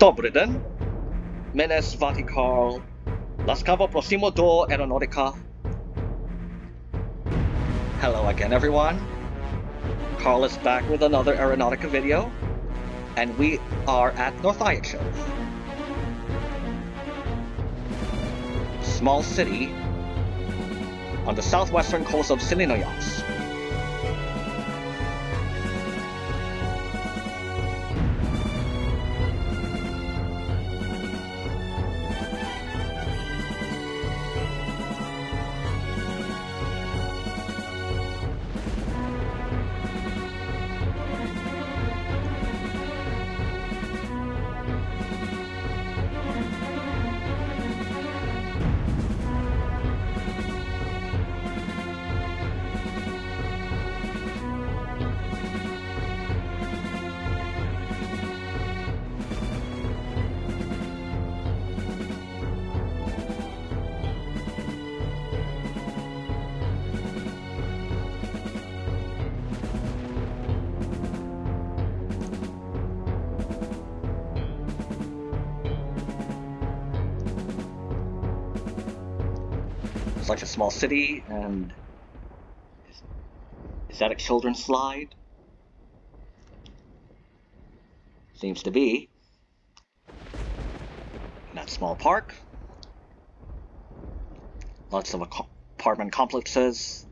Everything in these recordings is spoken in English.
Dobry den. Mnie zwati Karl. Laskawo prosimo do aeronautica. Hello again, everyone. Carl is back with another Aeronautica video, and we are at North Northayachev. Small city on the southwestern coast of Silinoyas. Like a small city, and is, is that a children's slide? Seems to be. In that small park. Lots of apartment complexes.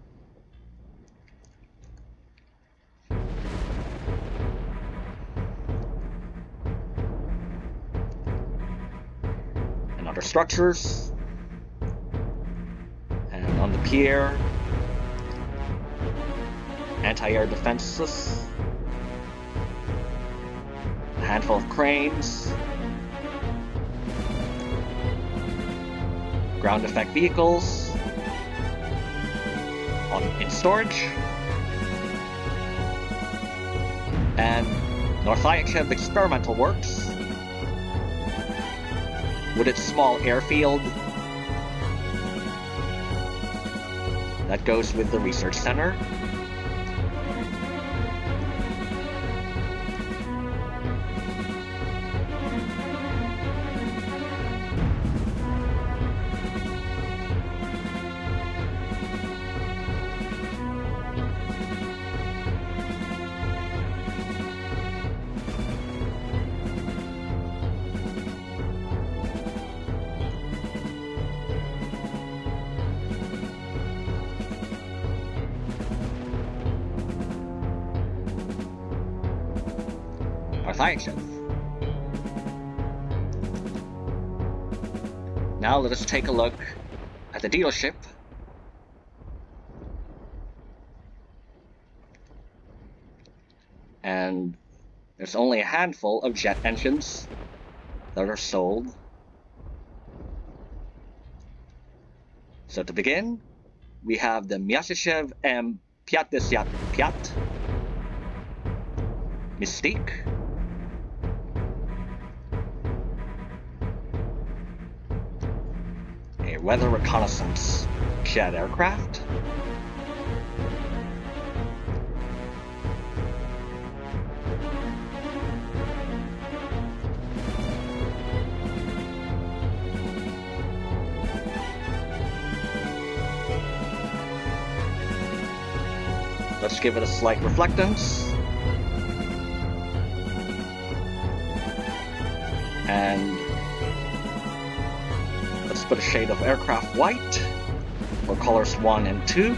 And other structures. And on the pier, anti-air defenses, a handful of cranes, ground effect vehicles. On in storage, and North Northayachev Experimental Works. With its small airfield that goes with the research center. Now let us take a look at the dealership. And there's only a handful of jet engines that are sold. So to begin, we have the Myasishev M50 Piat Mystique. Weather reconnaissance jet aircraft. Let's give it a slight reflectance. And put a shade of aircraft white for colors 1 and 2.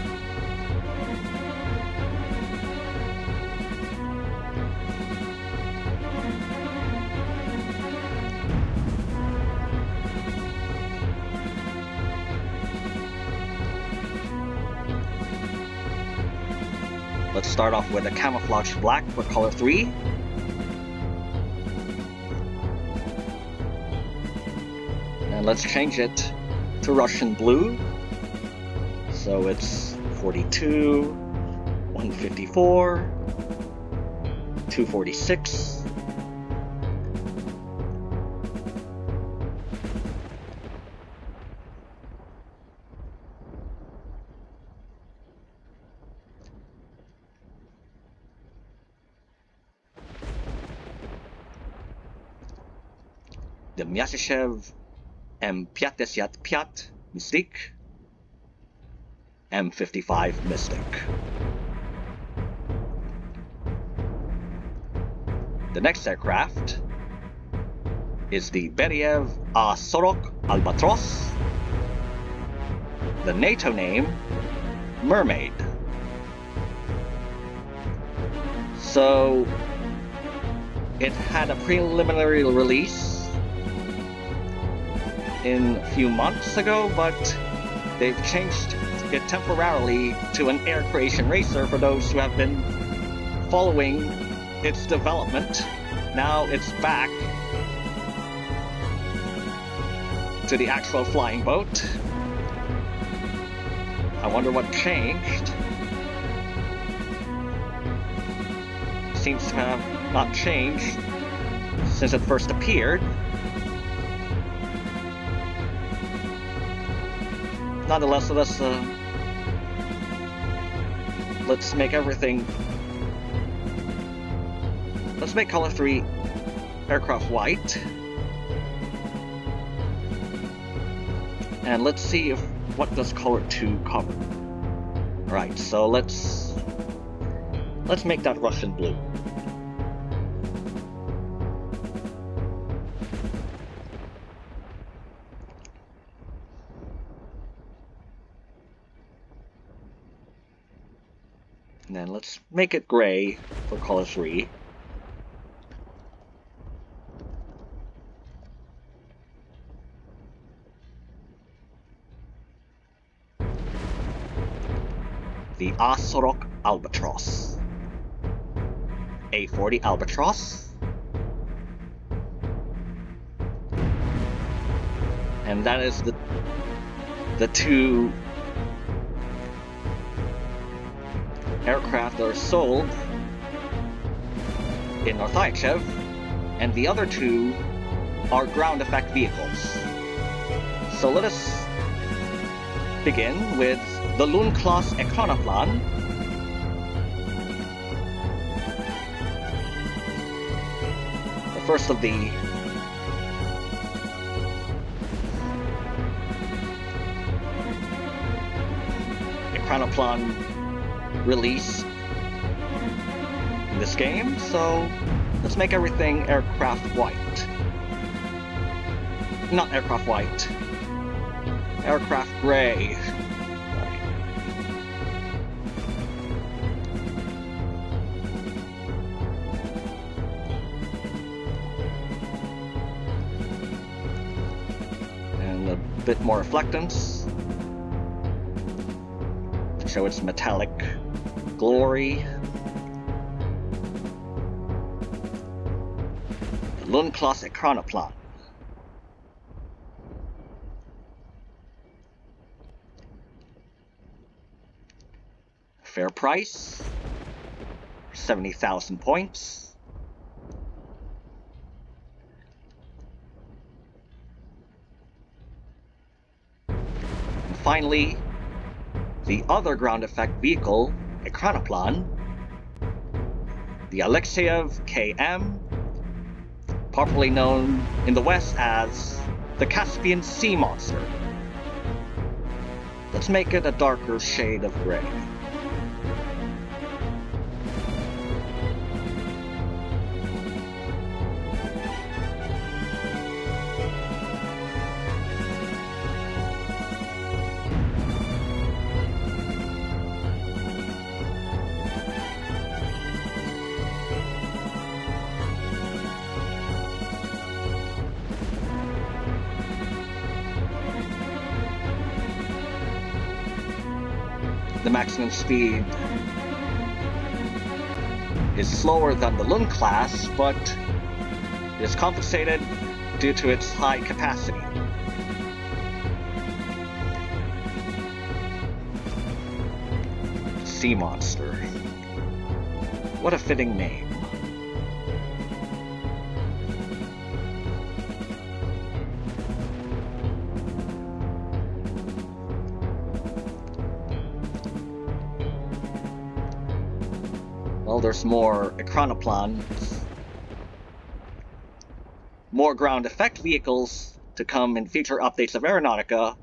Let's start off with a camouflage black for color 3. And let's change it to Russian blue. So it's 42, 154, 246. the Myasishev M55 Mystique, M55 Mystic. The next aircraft is the Beriev A Sorok Albatros. The NATO name, Mermaid. So, it had a preliminary release in a few months ago, but they've changed it temporarily to an air creation racer for those who have been following its development. Now it's back to the actual flying boat. I wonder what changed. Seems to have not changed since it first appeared. Nonetheless, let's uh, let's make everything. Let's make color three aircraft white. And let's see if what does color 2 cover. Right, so let's let's make that Russian blue. And then let's make it gray for color 3. the Asorok Albatross. A40 Albatross. And that is the the two aircraft are sold in Northayev, and the other two are ground effect vehicles. So let us begin with the Lundklass Ekranoplan the first of the Ekranoplan release this game, so let's make everything aircraft white. Not aircraft white. Aircraft gray. And a bit more reflectance show its metallic glory. Lundklass Ekranoplan. Fair price, 70,000 points. finally, the other ground effect vehicle, a Ekranoplan, the Alexeyev KM, popularly known in the West as the Caspian Sea Monster. Let's make it a darker shade of gray. The maximum speed is slower than the Lund class, but is compensated due to its high capacity. Sea Monster. What a fitting name. There's more Ekranoplan. more ground effect vehicles to come in future updates of Aeronautica.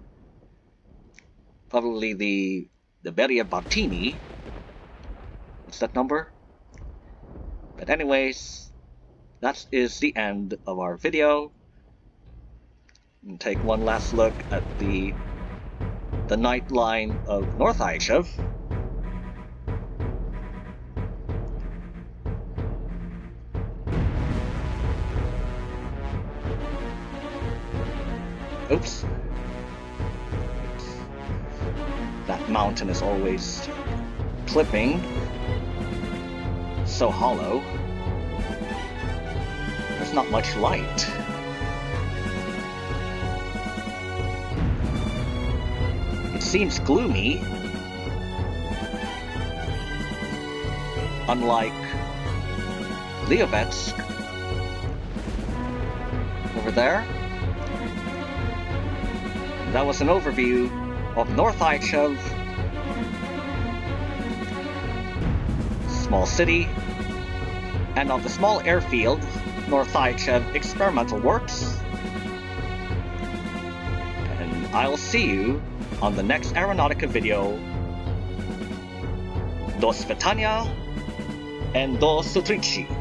Probably the the Beriev Bartini. What's that number? But anyways, that is the end of our video. And take one last look at the the night line of North Aishev. Oops. That mountain is always clipping. So hollow. There's not much light. It seems gloomy. Unlike Liovets over there. That was an overview of North Aishev, small city, and of the small airfield, North Aishev Experimental Works. And I'll see you on the next Aeronautica video. Do Svetania and Do Sutrici.